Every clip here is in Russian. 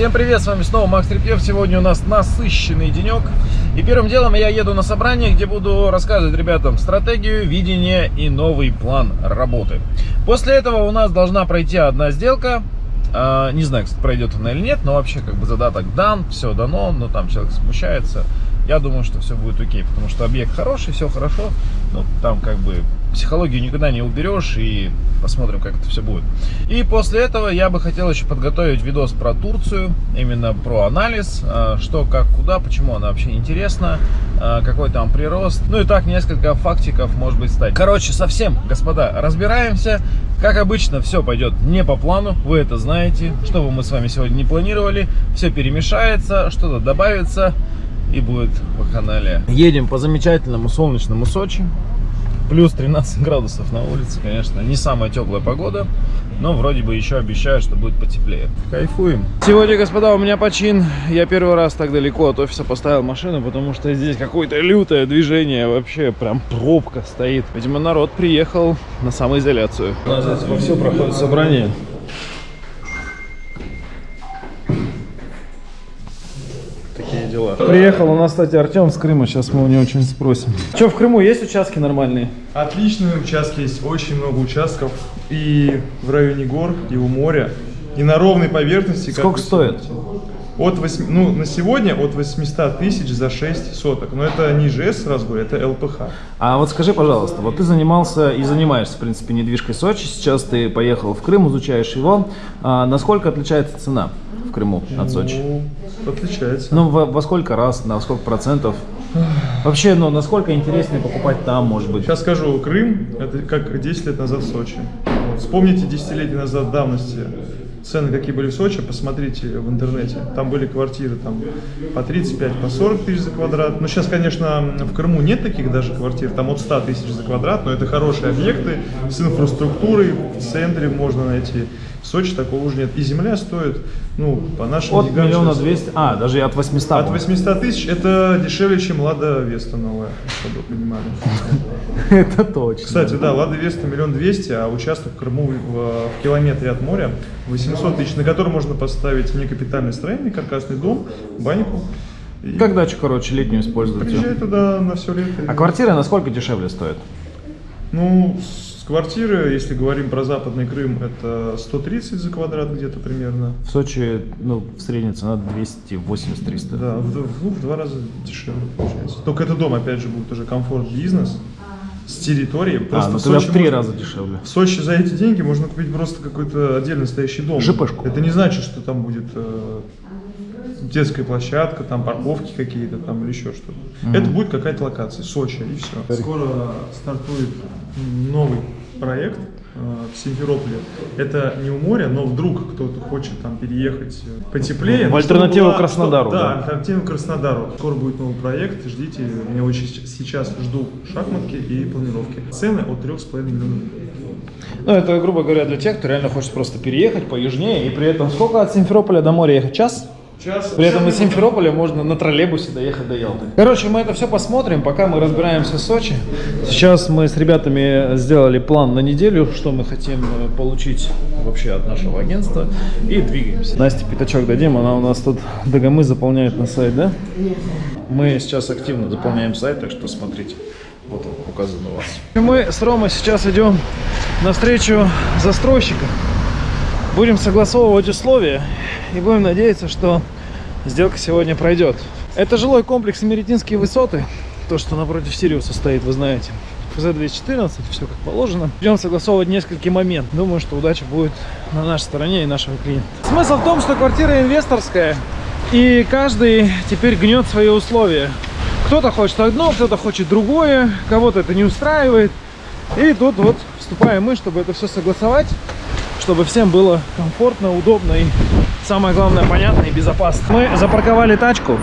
Всем привет, с вами снова Макс Трепьев. Сегодня у нас насыщенный денек. И первым делом я еду на собрание, где буду рассказывать ребятам стратегию, видение и новый план работы. После этого у нас должна пройти одна сделка. А, не знаю, кстати, пройдет она или нет, но вообще как бы задаток дан, все дано, но там человек смущается. Я думаю, что все будет окей, потому что объект хороший, все хорошо, но там как бы психологию никогда не уберешь и посмотрим, как это все будет. И после этого я бы хотел еще подготовить видос про Турцию, именно про анализ, а, что, как, куда, почему она вообще интересна, а, какой там прирост. Ну и так несколько фактиков, может быть, стать. Короче, совсем, господа, разбираемся. Как обычно, все пойдет не по плану, вы это знаете. Что бы мы с вами сегодня не планировали, все перемешается, что-то добавится и будет вакханалия. Едем по замечательному солнечному Сочи. Плюс 13 градусов на улице, конечно, не самая теплая погода, но вроде бы еще обещают, что будет потеплее. Кайфуем. Сегодня, господа, у меня почин. Я первый раз так далеко от офиса поставил машину, потому что здесь какое-то лютое движение, вообще прям пробка стоит. Видимо, народ приехал на самоизоляцию. У нас здесь вовсю проходит собрание. Дела. Приехал у нас, кстати, Артем с Крыма. Сейчас мы у него что-нибудь спросим. Что, в Крыму есть участки нормальные? Отличные участки есть, очень много участков. И в районе гор, и у моря, и на ровной поверхности. Сколько стоит? От 8, ну, на сегодня от 800 тысяч за 6 соток. Но это не ЖС, сразу говорю, это ЛПХ. А вот скажи, пожалуйста, вот ты занимался и занимаешься, в принципе, недвижкой Сочи. Сейчас ты поехал в Крым, изучаешь его. А насколько отличается цена? в Крыму от Сочи? Ну, отличается. Ну, во, во сколько раз, на сколько процентов? Вообще, ну, насколько интереснее покупать там, может быть? Сейчас скажу, Крым, это как 10 лет назад в Сочи. Вспомните десятилетия назад давности цены, какие были в Сочи, посмотрите в интернете. Там были квартиры там, по 35, по 40 тысяч за квадрат. Но сейчас, конечно, в Крыму нет таких даже квартир, там от 100 тысяч за квадрат, но это хорошие объекты с инфраструктурой, в центре можно найти. В Сочи такого уже нет. И земля стоит, ну, по нашим От миллиона двести, а, даже от 800. От 800 тысяч это дешевле, чем Лада Веста новая, чтобы вы понимали. Это точно. Кстати, да, Лада Веста миллион двести, а участок в Крыму в, в километре от моря 800 тысяч, на который можно поставить некапитальное строение, каркасный дом, баньку. И... Как дачу, короче, летнюю использовать? Приезжай туда на все лето. А квартира насколько дешевле стоит? Ну, Квартиры, если говорим про Западный Крым, это 130 за квадрат где-то примерно. В Сочи, ну, в среднем цена 280-300. Да, в, ну, в два раза дешевле получается. Только это дом, опять же, будет уже комфорт-бизнес с территорией. А, ну тогда в три можно, раза дешевле. В Сочи за эти деньги можно купить просто какой-то отдельно стоящий дом. ЖПшку. Это не значит, что там будет э, детская площадка, там парковки какие-то там или еще что-то. Mm -hmm. Это будет какая-то локация, Сочи и все. Скоро стартует новый проект э, в Симферополе. Это не у моря, но вдруг кто-то хочет там переехать потеплее. В альтернативу была, Краснодару. Что, да, да, альтернативу Краснодару. Скоро будет новый проект, ждите. Я очень сейчас жду шахматки и планировки. Цены от 3,5 миллионов. Ну, это, грубо говоря, для тех, кто реально хочет просто переехать поюжнее, и при этом сколько от Симферополя до моря ехать? Час? Час. При этом из Симферополя можно на троллейбусе доехать до Ялты. Короче, мы это все посмотрим, пока мы разбираемся в Сочи. Сейчас мы с ребятами сделали план на неделю, что мы хотим э, получить вообще от нашего агентства. И двигаемся. Насте пятачок дадим, она у нас тут догомы заполняет на сайт, да? Мы сейчас активно заполняем сайт, так что смотрите. Вот он указан у вас. Мы с Ромой сейчас идем навстречу застройщика. Будем согласовывать условия и будем надеяться, что сделка сегодня пройдет. Это жилой комплекс Меретинские высоты. То, что напротив Сириуса стоит, вы знаете. ФЗ-214, все как положено. Идем согласовывать несколько моментов. Думаю, что удача будет на нашей стороне и нашего клиента. Смысл в том, что квартира инвесторская, и каждый теперь гнет свои условия. Кто-то хочет одно, кто-то хочет другое, кого-то это не устраивает. И тут вот вступаем мы, чтобы это все согласовать чтобы всем было комфортно, удобно и самое главное понятно и безопасно. Мы запарковали тачку.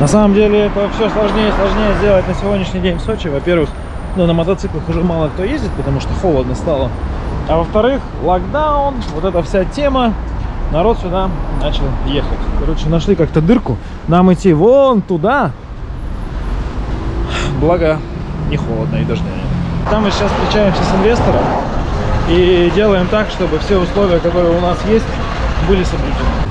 На самом деле это все сложнее и сложнее сделать на сегодняшний день в Сочи. Во-первых, ну, на мотоциклах уже мало кто ездит, потому что холодно стало. А во-вторых, локдаун, вот эта вся тема, народ сюда начал ехать. Короче, нашли как-то дырку. Нам идти вон туда. Благо, не холодно и дождя нет. Там мы сейчас встречаемся с инвестором и делаем так, чтобы все условия, которые у нас есть, были соблюдены.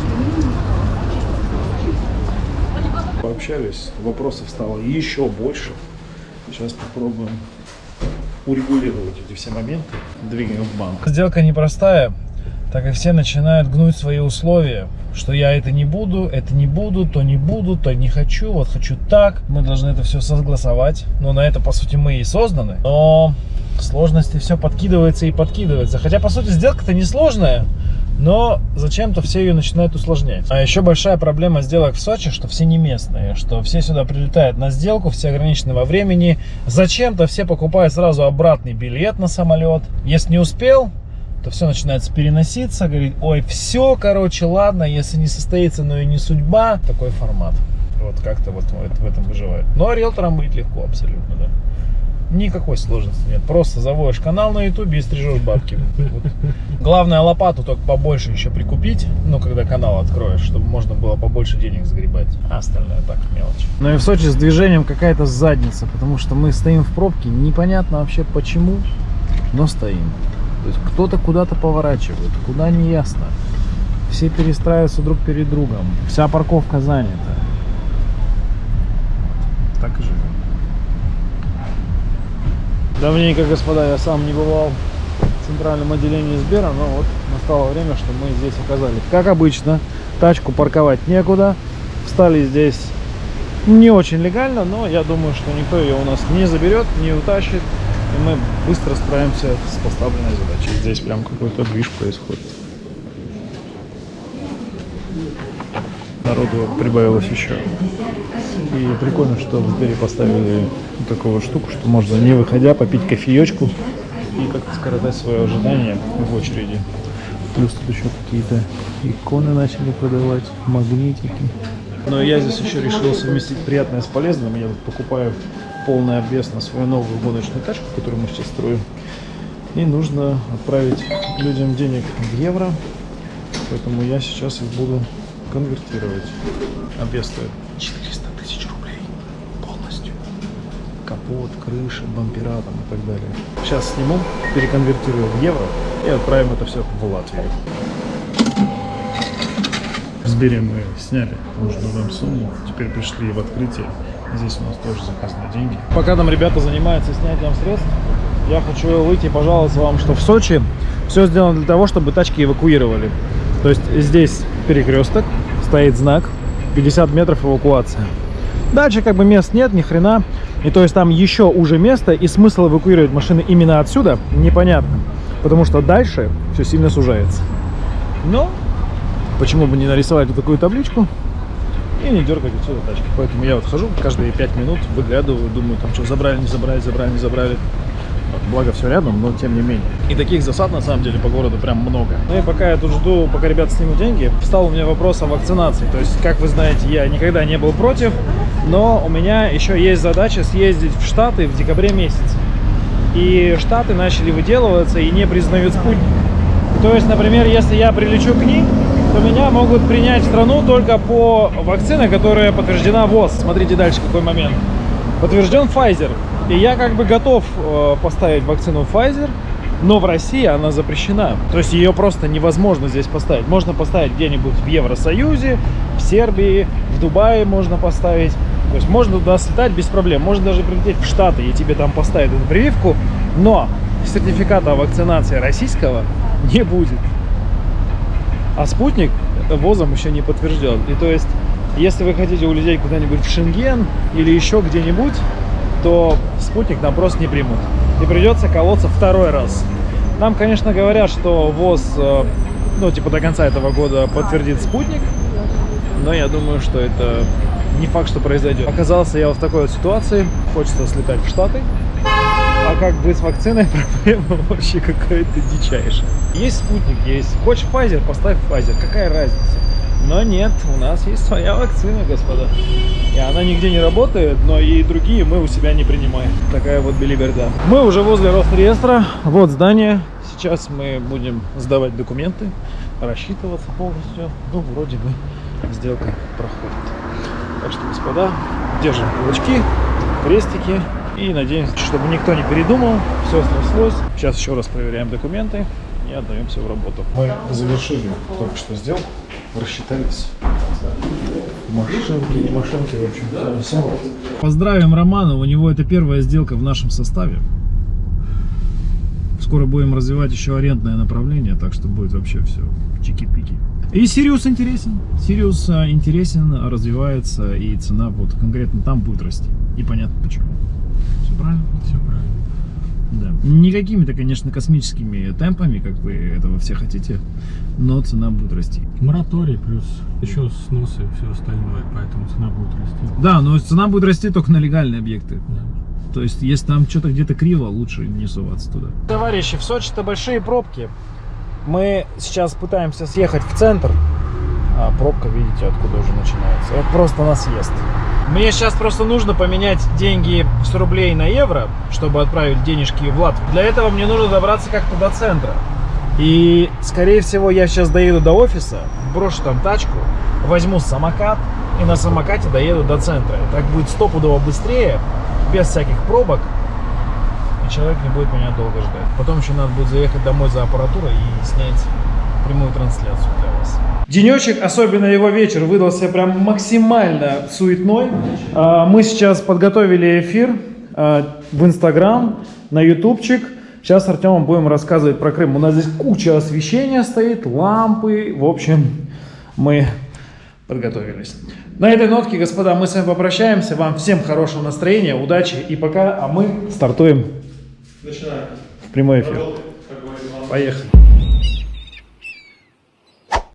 пообщались, вопросов стало еще больше. Сейчас попробуем урегулировать эти все моменты. Двигаем в банк. Сделка непростая, так как все начинают гнуть свои условия, что я это не буду, это не буду, то не буду, то не хочу, вот хочу так. Мы должны это все согласовать. Но на это, по сути, мы и созданы. Но сложности все подкидывается и подкидывается. Хотя, по сути, сделка-то несложная. Но зачем-то все ее начинают усложнять. А еще большая проблема сделок в Сочи, что все не местные, что все сюда прилетают на сделку, все ограничены во времени. Зачем-то все покупают сразу обратный билет на самолет. Если не успел, то все начинается переноситься, говорит, ой, все, короче, ладно, если не состоится, но и не судьба. Такой формат. Вот как-то вот в этом выживает. Но риэлторам быть легко абсолютно, да. Никакой сложности нет. Просто заводишь канал на ютубе и стрижешь бабки. Вот. Главное лопату только побольше еще прикупить, ну, когда канал откроешь, чтобы можно было побольше денег загребать. А остальное так, мелочь. Ну и в Сочи с движением какая-то задница, потому что мы стоим в пробке, непонятно вообще почему, но стоим. То есть кто-то куда-то поворачивает, куда не ясно. Все перестраиваются друг перед другом. Вся парковка занята. Так и живем. Давненько, господа, я сам не бывал в центральном отделении Сбера, но вот настало время, что мы здесь оказались. Как обычно, тачку парковать некуда. Встали здесь не очень легально, но я думаю, что никто ее у нас не заберет, не утащит. И мы быстро справимся с поставленной задачей. Здесь прям какой-то движ происходит. Народу прибавилось еще. И прикольно, что в Сбере поставили такую штуку, что можно не выходя попить кофеечку и как-то скоротать свое ожидание в очереди. Плюс тут еще какие-то иконы начали продавать, магнитики. Но я здесь еще решил совместить приятное с полезным. Я тут покупаю полный обвес на свою новую гоночную тачку, которую мы сейчас строим. И нужно отправить людям денег в евро. Поэтому я сейчас их буду конвертировать. Обвес стоит 400 тысяч рублей полностью. Капот, крыша, бампера там и так далее. Сейчас сниму, переконвертирую в евро и отправим это все в Латвию. В Сбере мы сняли нужную нам сумму. Теперь пришли в открытие. Здесь у нас тоже заказаны деньги. Пока там ребята занимаются снятием средств, я хочу выйти и пожаловаться вам, что в Сочи все сделано для того, чтобы тачки эвакуировали. То есть здесь перекресток, стоит знак, 50 метров эвакуация. Дальше как бы мест нет, ни хрена. И то есть там еще уже место, и смысл эвакуировать машины именно отсюда непонятно. Потому что дальше все сильно сужается. Но почему бы не нарисовать вот такую табличку и не дергать отсюда тачки. Поэтому я вот хожу каждые 5 минут, выглядываю, думаю, там что, забрали, не забрали, забрали, не забрали. Благо все рядом, но тем не менее. И таких засад на самом деле по городу прям много. Ну и пока я тут жду, пока ребята снимут деньги, встал у меня вопрос о вакцинации. То есть, как вы знаете, я никогда не был против, но у меня еще есть задача съездить в Штаты в декабре месяце. И Штаты начали выделываться и не признают спутник. То есть, например, если я прилечу к ним, то меня могут принять в страну только по вакцине, которая подтверждена ВОЗ. Смотрите дальше, какой момент. Подтвержден Pfizer. И я как бы готов э, поставить вакцину Pfizer, но в России она запрещена. То есть ее просто невозможно здесь поставить. Можно поставить где-нибудь в Евросоюзе, в Сербии, в Дубае можно поставить. То есть можно туда слетать без проблем. Можно даже прилететь в Штаты и тебе там поставят эту прививку. Но сертификата о вакцинации российского не будет. А спутник ВОЗом еще не подтвержден. И то есть, если вы хотите у людей куда-нибудь в Шенген или еще где-нибудь, то спутник нам просто не примут. И придется колоться второй раз. Нам, конечно, говорят, что ВОЗ, э, ну, типа до конца этого года подтвердит спутник, но я думаю, что это не факт, что произойдет. Оказался я в такой вот ситуации, хочется слетать в Штаты, а как быть с вакциной, проблема вообще какая-то дичайшая. Есть спутник, есть. Хочешь Pfizer, поставь Pfizer. Какая разница? Но нет, у нас есть своя вакцина, господа. И она нигде не работает, но и другие мы у себя не принимаем. Такая вот белиберда. Мы уже возле Росреестра. Вот здание. Сейчас мы будем сдавать документы, рассчитываться полностью. Ну, вроде бы сделка проходит. Так что, господа, держим кулачки, крестики. И надеемся, чтобы никто не передумал, все срослось. Сейчас еще раз проверяем документы и отдаем все в работу. Мы завершили только что сделку, рассчитались. Машинки, машинки, в общем. Все. Поздравим Романа, у него это первая сделка в нашем составе. Скоро будем развивать еще арендное направление, так что будет вообще все чики-пики. И Сириус интересен. Сириус а, интересен, развивается, и цена вот конкретно там будет расти. И понятно почему. Все правильно? Все. Да. Не какими-то, конечно, космическими темпами, как вы этого все хотите, но цена будет расти. Мораторий плюс еще сносы и все остальное, поэтому цена будет расти. Да, но цена будет расти только на легальные объекты. Да. То есть, если там что-то где-то криво, лучше не суваться туда. Товарищи, в Сочи-то большие пробки. Мы сейчас пытаемся съехать в центр. А пробка, видите, откуда уже начинается. Это просто нас ест. Мне сейчас просто нужно поменять деньги с рублей на евро, чтобы отправить денежки в Латвию. Для этого мне нужно добраться как-то до центра. И, скорее всего, я сейчас доеду до офиса, брошу там тачку, возьму самокат и на самокате доеду до центра. И так будет стопудово быстрее, без всяких пробок. И человек не будет меня долго ждать. Потом еще надо будет заехать домой за аппаратурой и снять прямую трансляцию для вас. Денечек, особенно его вечер, выдался прям максимально суетной. А, Мы сейчас подготовили эфир а, в Инстаграм, на Ютубчик. Сейчас с Артемом будем рассказывать про Крым. У нас здесь куча освещения стоит, лампы. В общем, мы подготовились. На этой нотке, господа, мы с вами попрощаемся. Вам всем хорошего настроения, удачи и пока. А мы стартуем Начинаем. в прямой эфир. Поехали.